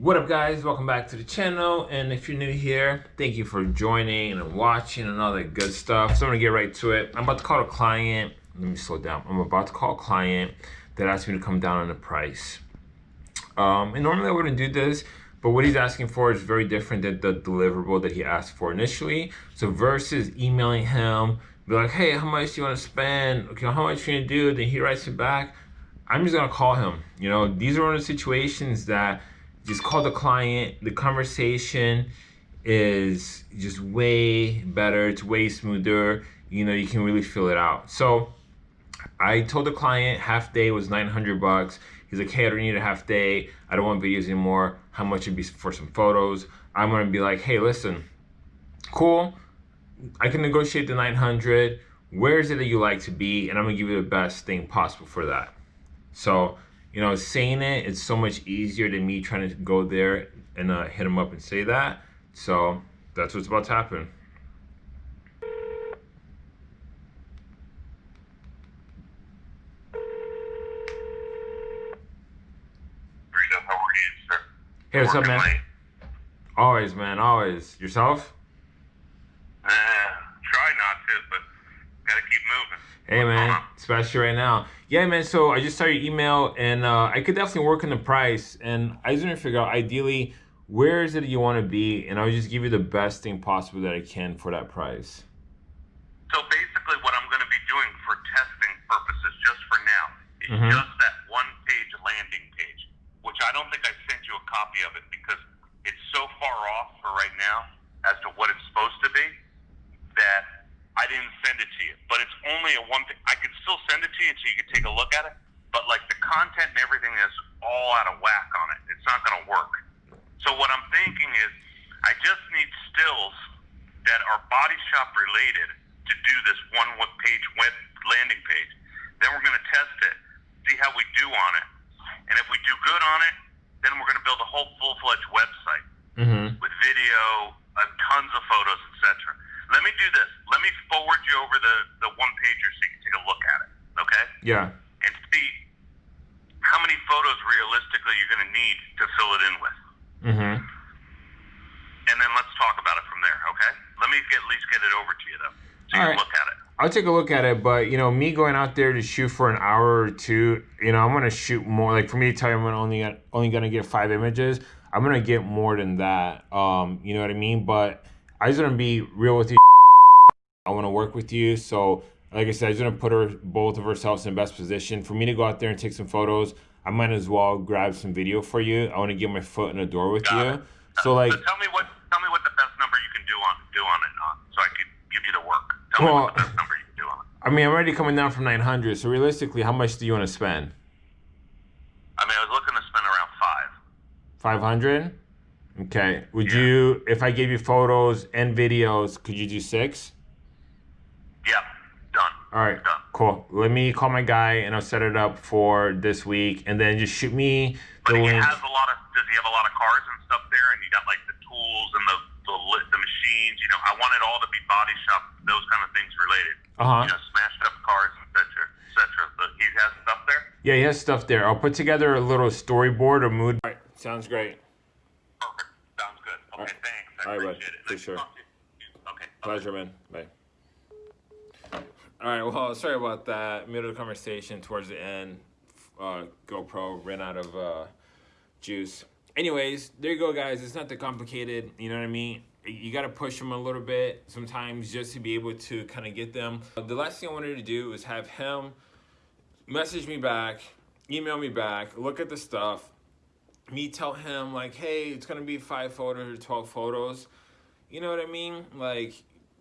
What up guys, welcome back to the channel and if you're new here, thank you for joining and watching and all that good stuff. So I'm gonna get right to it. I'm about to call a client, let me slow down. I'm about to call a client that asked me to come down on the price. Um, and normally I wouldn't do this, but what he's asking for is very different than the deliverable that he asked for initially. So versus emailing him, be like, hey, how much do you wanna spend? Okay, how much you gonna do? Then he writes it back. I'm just gonna call him. You know, these are one of the situations that just call the client. The conversation is just way better. It's way smoother. You know, you can really feel it out. So I told the client half day was 900 bucks. He's like, hey, I don't need a half day. I don't want videos anymore. How much would be for some photos? I'm gonna be like, hey, listen, cool. I can negotiate the 900. Where is it that you like to be? And I'm gonna give you the best thing possible for that. So you know, saying it, it's so much easier than me trying to go there and uh, hit him up and say that. So that's what's about to happen. how are you, sir? Hey, what's up, man? Always, man, always. Yourself? Uh, try not to, but gotta keep moving. Hey, man, especially right now. Yeah, man. So I just saw your email, and uh, I could definitely work on the price. And I just want to figure out, ideally, where is it you want to be, and I'll just give you the best thing possible that I can for that price. So basically, what I'm going to be doing for testing purposes, just for now, is mm-hmm. just that one-page landing page, which I don't think I sent you a copy of it because it's so far off for right now as to what it's supposed to be that I didn't send it to you. But it's only a one thing. I could still send it to you so you could take a look at it. But like the content and everything is all out of whack on it. It's not going to work. So what I'm thinking is, I just need stills that are body shop related to do this one page web landing page. Then we're going to test it, see how we do on it, and if we do good on it, then we're going to build a whole full fledged website mm-hmm. with video, uh, tons of photos, etc. Let me do this. Let me forward you over the, the one pager so you can take a look at it. Okay? Yeah. And see how many photos realistically you're going to need to fill it in with. Mm-hmm. And then let's talk about it from there. Okay? Let me get, at least get it over to you though, so you All can right. look at it. I'll take a look at it, but you know, me going out there to shoot for an hour or two, you know, I'm gonna shoot more. Like for me to tell you, I'm only only gonna get five images. I'm gonna get more than that. Um, you know what I mean? But I just to be real with you. I want to work with you. So, like I said, I just want to put her, both of ourselves in best position. For me to go out there and take some photos, I might as well grab some video for you. I want to get my foot in the door with Got you. It. So, like, so tell me what tell me what the best number you can do on do on it on, so I can give you the work. Tell well, me what the best number you can do on it. I mean, I'm already coming down from 900. So realistically, how much do you want to spend? I mean, I was looking to spend around five. 500. Okay. Would yeah. you, if I gave you photos and videos, could you do six? Yeah. Done. All right. Done. Cool. Let me call my guy and I'll set it up for this week, and then just shoot me the but he link. has a lot of. Does he have a lot of cars and stuff there? And you got like the tools and the the, the machines. You know, I want it all to be body shop, those kind of things related. Uh huh. You know, smashed up cars, etc., etc. But he has stuff there. Yeah, he has stuff there. I'll put together a little storyboard or mood. All right. Sounds great. Perfect. Sounds good. Okay, thanks. I All right, bud. For sure. Okay. Pleasure, man. Bye. All right, well, sorry about that. Middle of the conversation towards the end, uh, GoPro ran out of uh, juice. Anyways, there you go, guys. It's not that complicated. You know what I mean? You got to push them a little bit sometimes just to be able to kind of get them. The last thing I wanted to do was have him message me back, email me back, look at the stuff, me tell him like, hey, it's gonna be five photos or 12 photos. You know what I mean? Like,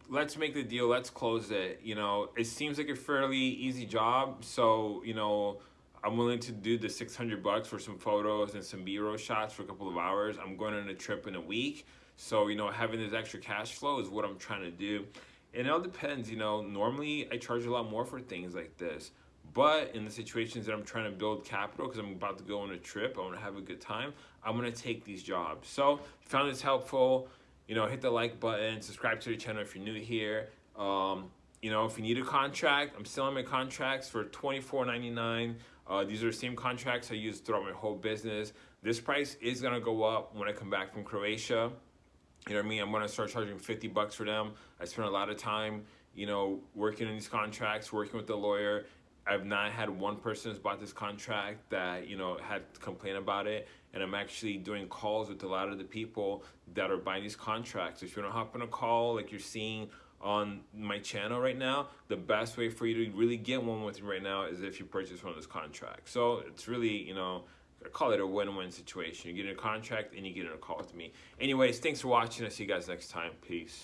let's make the deal, let's close it. You know, it seems like a fairly easy job. So, you know, I'm willing to do the 600 bucks for some photos and some B-roll shots for a couple of hours. I'm going on a trip in a week. So, you know, having this extra cash flow is what I'm trying to do. And it all depends, you know, normally I charge a lot more for things like this. But in the situations that I'm trying to build capital because I'm about to go on a trip, I want to have a good time, I'm going to take these jobs. So found this helpful, you know, hit the like button, subscribe to the channel if you're new here. Um, you know, if you need a contract, I'm selling my contracts for $24.99. Uh, these are the same contracts I use throughout my whole business. This price is gonna go up when I come back from Croatia. You know what I mean? I'm gonna start charging 50 bucks for them. I spent a lot of time, you know, working on these contracts, working with the lawyer. I've not had one person who's bought this contract that, you know, had to complain about it. And I'm actually doing calls with a lot of the people that are buying these contracts. If you wanna hop on a call like you're seeing on my channel right now, the best way for you to really get one with me right now is if you purchase one of those contracts. So it's really, you know, I call it a win-win situation. You get a contract and you get in a call with me. Anyways, thanks for watching. I'll see you guys next time. Peace.